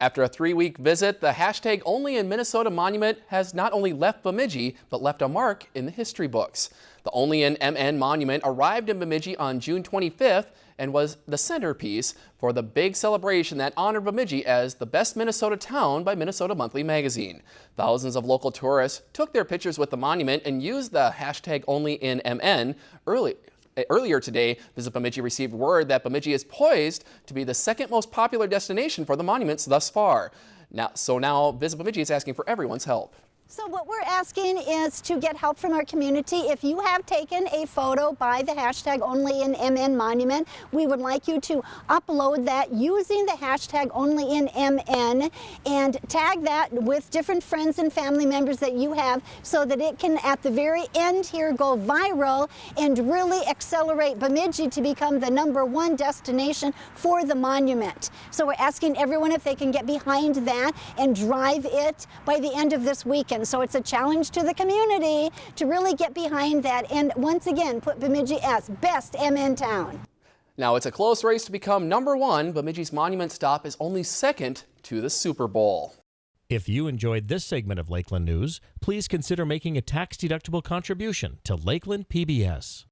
After a three-week visit, the hashtag Only in Minnesota monument has not only left Bemidji, but left a mark in the history books. The Only in MN monument arrived in Bemidji on June 25th and was the centerpiece for the big celebration that honored Bemidji as the best Minnesota town by Minnesota Monthly magazine. Thousands of local tourists took their pictures with the monument and used the hashtag Only in MN early Uh, earlier today, Visit Bemidji received word that Bemidji is poised to be the second most popular destination for the monuments thus far. Now, so now Visit Bemidji is asking for everyone's help. So what we're asking is to get help from our community. If you have taken a photo by the hashtag only in MN monument, we would like you to upload that using the hashtag only in MN and tag that with different friends and family members that you have so that it can at the very end here go viral and really accelerate Bemidji to become the number one destination for the monument. So we're asking everyone if they can get behind that and drive it by the end of this weekend. So it's a challenge to the community to really get behind that and once again put Bemidji as best MN town. Now it's a close race to become number one. Bemidji's monument stop is only second to the Super Bowl. If you enjoyed this segment of Lakeland News, please consider making a tax-deductible contribution to Lakeland PBS.